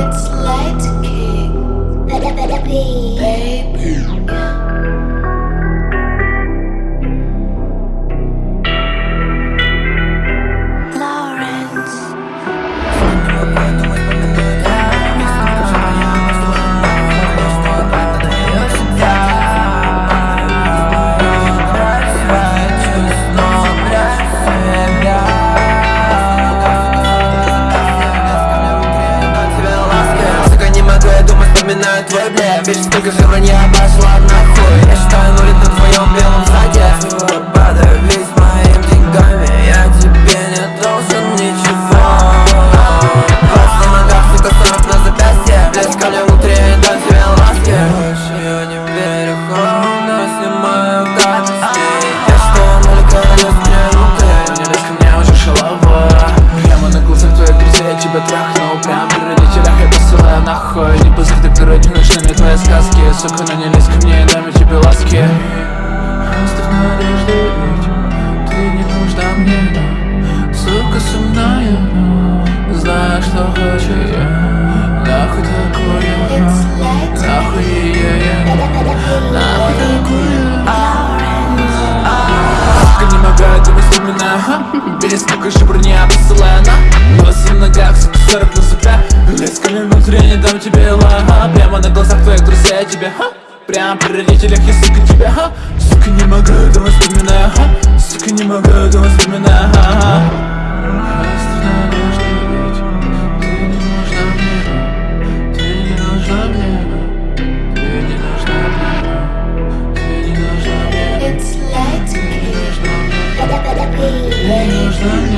It's light king. Baby. Lawrence. Ведь столько же вранья пошла нахуй. Я считаю нули на твоем белом заде Падаю весь моими деньгами. Я тебе не должен ничего. Пас на ногах, сука, сорок на запястье. Блеск ко мне внутри, дам тебе ласки. Больше я не верю холодно, снимаю гадости. Я считаю нули, когда мне внутрь Не лезь ко мне уже шалова Прямо на глазах твоих друзей я тебя трахнул Сука, ну не лезь ко мне, дам я тебе ласки. Оставь надежды ведь Ты не нужна мне, но Сука, со мною, но Знаю, что хочу я Нахуй такое Нахуй ее я Нахуй такое Сука, не могу это воспоминаю ха? Без же броня посылаю на Волосы в ногах, сука, сорок на себя. Лезь ко мне внутри, не дам тебе лага Прямо на глазах я тебе, ха? Прям при родителях я, сука, тебя, ха? Сука, не могу, дома вспоминаю, ха? Сука, не могу, дома вспоминаю, ха, -ха. It's like... Ты не нужна мне.